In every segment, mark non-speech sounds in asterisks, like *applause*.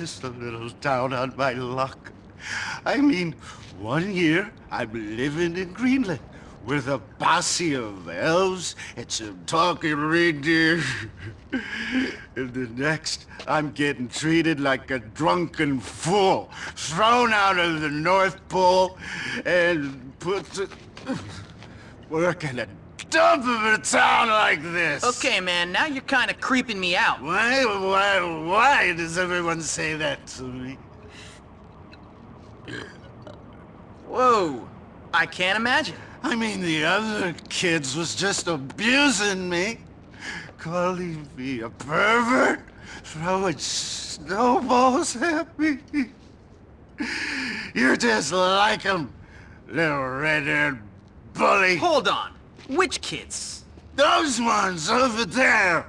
just a little down on my luck. I mean, one year I'm living in Greenland with a posse of elves and some talking reindeer. *laughs* and the next, I'm getting treated like a drunken fool, thrown out of the North Pole and put to work in a dump of a town like this. Okay, man, now you're kind of creeping me out. Why, why, why does everyone say that to me? Whoa, I can't imagine. I mean, the other kids was just abusing me. Calling me a pervert, throwing snowballs at me. You're just like them, little red-haired bully. Hold on. Which kids? Those ones over there.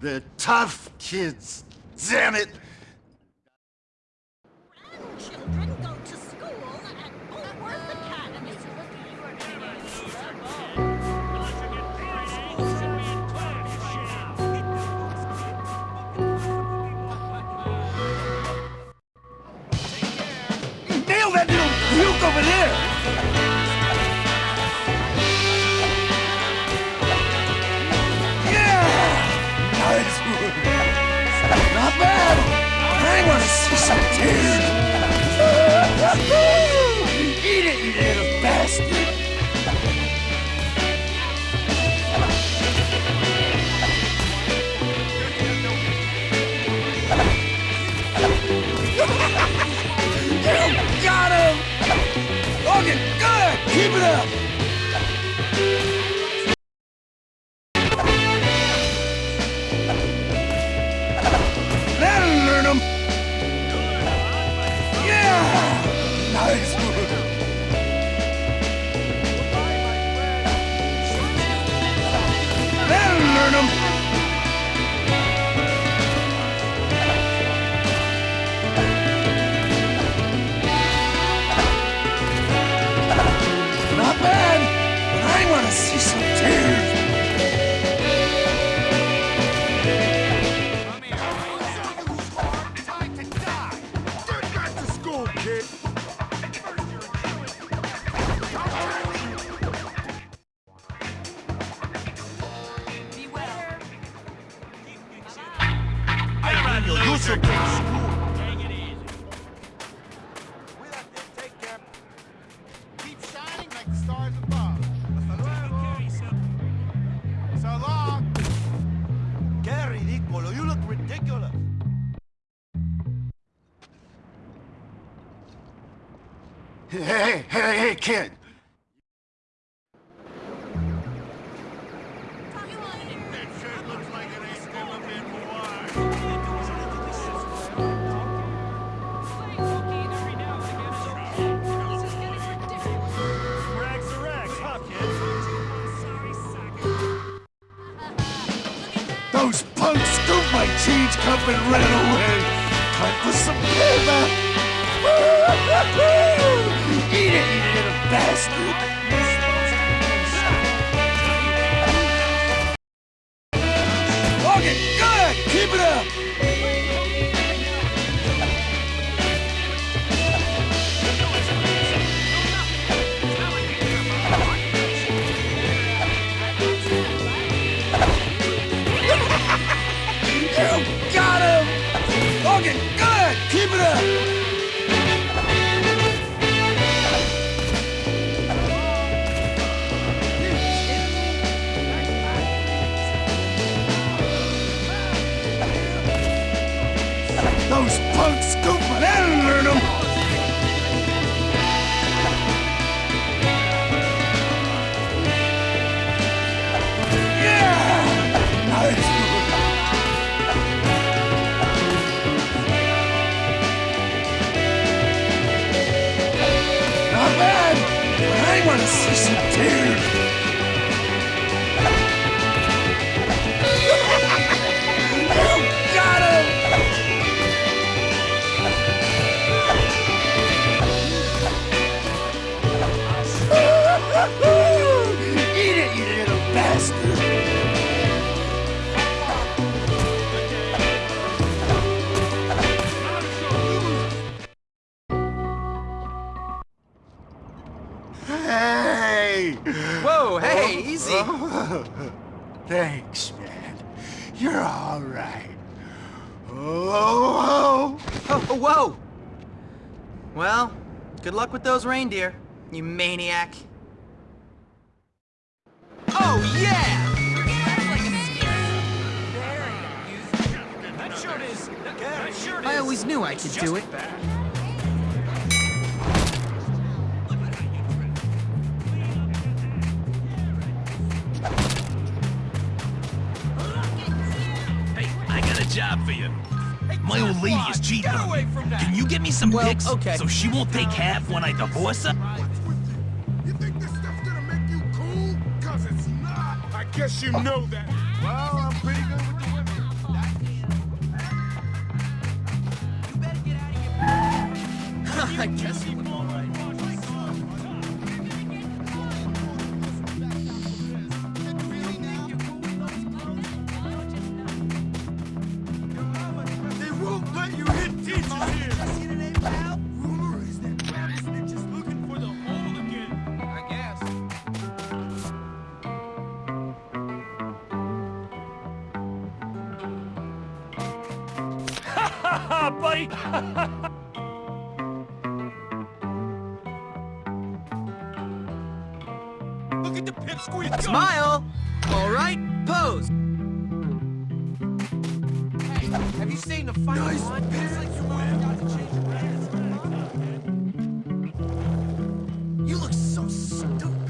The tough kids. Damn it. Grandchildren go Learn him! Not bad, but I want to see some tears. Hey, hey, hey, hey, kid! Those punks scooped my change cup and ran away. Time for some payback. *laughs* Eat it, you little bastard. I want to *laughs* Thanks, man. You're all right. Oh, Oh, oh, whoa! Well, good luck with those reindeer, you maniac. Oh, yeah! That shirt is. That shirt I always knew I could do it. Got for you. My old lady is cheating on me. Can you get me some Well, pics okay. so she won't take half when I divorce her? You think this stuff's gonna make you cool? Cause it's not. I guess you know that. Well, I'm pretty good with the women. I guess you Ha, *laughs* buddy! Look at the pipsqueak! Smile! All right, pose. Have you seen the final nice one? It's like you got to change your brand. You look so stupid.